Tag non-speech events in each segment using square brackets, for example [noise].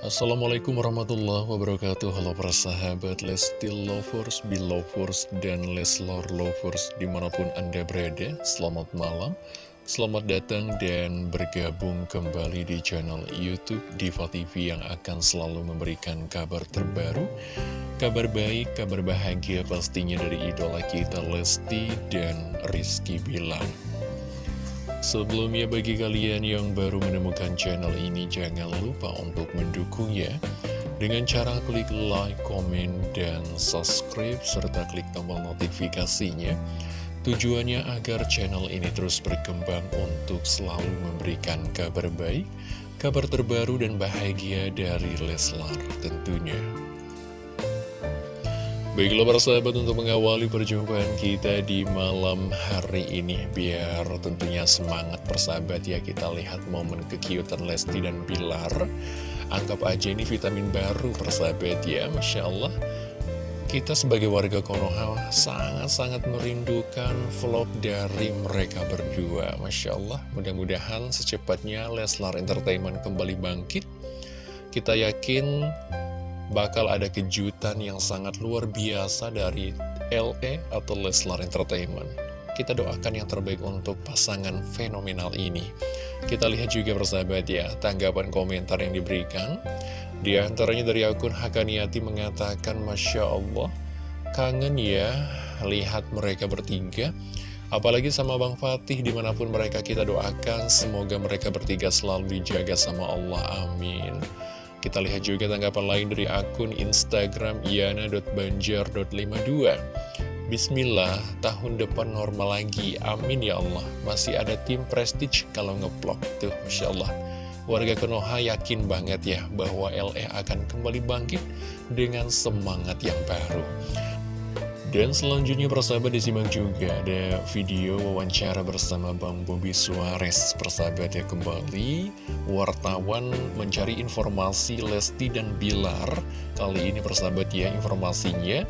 Assalamualaikum warahmatullahi wabarakatuh. Halo para sahabat Lesti Lovers, Belovers, dan Leslor Lovers di mana pun anda berada. Selamat malam Selamat datang dan bergabung kembali di channel Youtube Diva TV yang akan selalu memberikan kabar terbaru Kabar baik, kabar bahagia pastinya dari idola kita Lesti dan Rizky Bilang Sebelumnya bagi kalian yang baru menemukan channel ini jangan lupa untuk mendukungnya. Dengan cara klik like, komen, dan subscribe serta klik tombol notifikasinya. Tujuannya agar channel ini terus berkembang untuk selalu memberikan kabar baik, kabar terbaru dan bahagia dari Leslar tentunya Baiklah para sahabat untuk mengawali perjumpaan kita di malam hari ini Biar tentunya semangat persahabat ya kita lihat momen kekiutan Lesti dan Bilar. Anggap aja ini vitamin baru persahabat ya Masya Allah. Kita sebagai warga Konoha sangat-sangat merindukan vlog dari mereka berdua Masya Allah. Mudah-mudahan secepatnya Leslar Entertainment kembali bangkit. Kita yakin bakal ada kejutan yang sangat luar biasa dari LE atau Leslar Entertainment. Kita doakan yang terbaik untuk pasangan fenomenal ini. Kita lihat juga persahabat ya, tanggapan komentar yang diberikan. Di antaranya dari akun Hakaniati mengatakan, Masya Allah, kangen ya lihat mereka bertiga. Apalagi sama Bang Fatih di mana pun mereka kita doakan Semoga mereka bertiga selalu dijaga sama Allah Amin kita lihat juga tanggapan lain dari akun Instagram iana.banjar.52 Bismillah, tahun depan normal lagi, amin ya Allah. Masih ada tim Prestige kalau ngeplok Tuh, Masya Allah. Warga Konoha yakin banget ya bahwa LE akan kembali bangkit dengan semangat yang baru dan selanjutnya persahabat disimak juga ada video wawancara bersama Bang Bobi Suarez Persahabat ya kembali. Wartawan mencari informasi Lesti dan Bilar. Kali ini persahabat ya informasinya.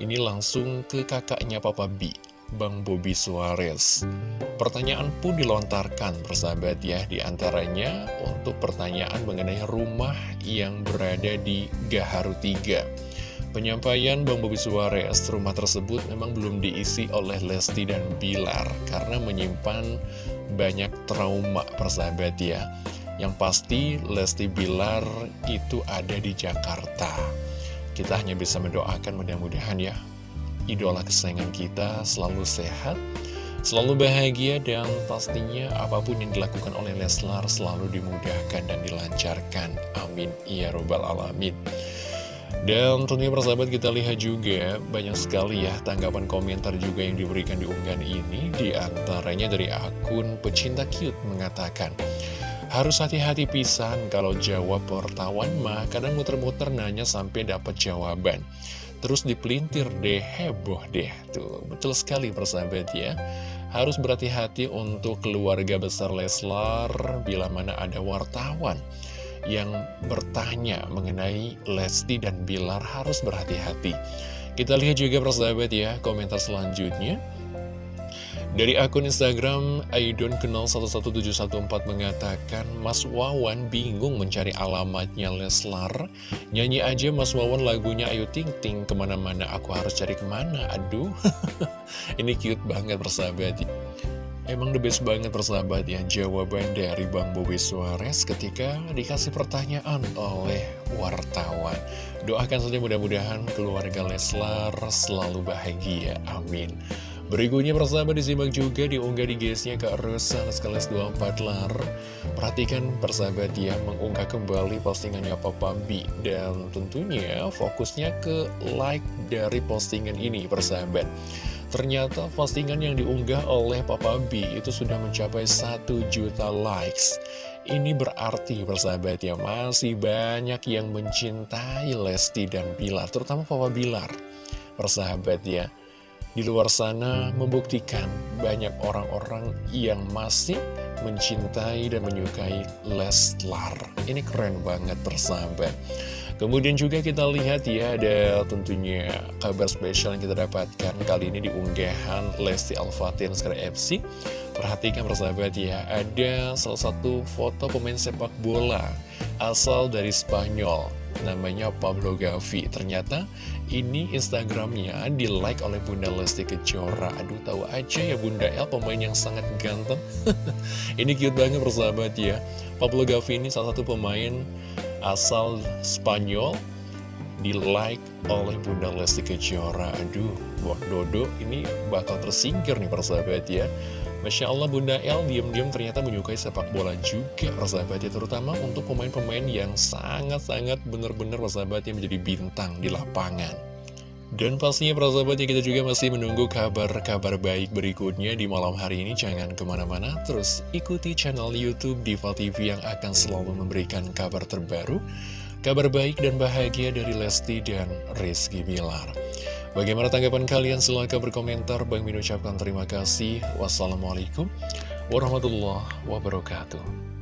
Ini langsung ke kakaknya Papa B Bang Bobi Suarez. Pertanyaan pun dilontarkan persahabat ya Di antaranya untuk pertanyaan mengenai rumah yang berada di Gaharu 3 Penyampaian Bang Bobi Suarez, rumah tersebut memang belum diisi oleh Lesti dan Bilar karena menyimpan banyak trauma persahabat ya. Yang pasti Lesti Bilar itu ada di Jakarta. Kita hanya bisa mendoakan mudah-mudahan ya, idola kesayangan kita selalu sehat, selalu bahagia dan pastinya apa pun yang dilakukan oleh Leslar selalu dimudahkan dan dilancarkan. Amin. Ya Robbal Alamin. Dan tentunya persahabat kita lihat juga banyak sekali ya tanggapan komentar juga yang diberikan di unggahan ini. Di antaranya dari akun pecinta cute mengatakan Harus hati-hati pisan kalau jawab wartawan mah kadang muter-muter nanya sampai dapat jawaban. Terus dipelintir deh, heboh deh. Tuh, betul sekali persahabat ya. Harus berhati-hati untuk keluarga besar Leslar bila mana ada wartawan yang bertanya mengenai Lesti dan Bilar harus berhati-hati. Kita lihat juga persahabat ya, komentar selanjutnya. Dari akun Instagram Aidon Kenal 11714 mengatakan Mas Wawan bingung mencari alamatnya Leslar Nyanyi aja Mas Wawan lagunya Ayu Ting Ting Ke mana-mana aku harus cari ke mana Aduh [laughs] Ini cute banget persahabat Emang the best banget persahabat ya jawaban dari Bang Bobi Suarez ketika dikasih pertanyaan oleh wartawan. Doakan saja mudah-mudahan keluarga Leslar selalu bahagia. Amin. Berikutnya persahabat disimak juga diunggah di guysnya ke Rosan Skales 24 lar Perhatikan persahabat ya mengunggah kembali postingannya Papa B Dan tentunya fokusnya ke like dari postingan ini persahabat Ternyata postingan yang diunggah oleh Papa B itu sudah mencapai 1 juta likes. Ini berarti persahabat ya masih banyak yang mencintai Lesti dan Bilar Terutama Papa Bilar. Persahabat ya Di luar sana membuktikan banyak orang-orang yang masih mencintai dan menyukai Leslar. Ini keren banget persahabat Kemudian juga kita lihat ya ada tentunya kabar spesial yang kita dapatkan kali ini di unggahan Lesti Alfatin Skra FC. Perhatikan persahabat ya, ada salah satu foto pemain sepak bola asal dari Spanyol namanya Pablo Gavi. Ternyata ini Instagramnya di like oleh Bunda Lesti Kejora. Aduh tahu aja ya Bunda El pemain yang sangat ganteng. [laughs] Ini cute banget persahabat ya. Pablo Gavi ini salah satu pemain asal Spanyol di like oleh Bunda Lesti Kejora. Aduh buat Dodo ini bakal tersingkir nih persahabat ya. Masya Allah Bunda El diam-diam ternyata menyukai sepak bola juga persahabatnya Terutama untuk pemain-pemain yang sangat-sangat benar-benar persahabatnya menjadi bintang di lapangan dan pastinya persahabatnya kita juga masih menunggu kabar-kabar baik berikutnya di malam hari ini Jangan ke mana-mana, terus ikuti channel Youtube Diva TV yang akan selalu memberikan kabar terbaru Kabar baik dan bahagia dari Lesti dan Rizky Bilar Bagaimana tanggapan kalian? Silahkan berkomentar. Bang Min ucapkan terima kasih. Wassalamualaikum warahmatullahi wabarakatuh.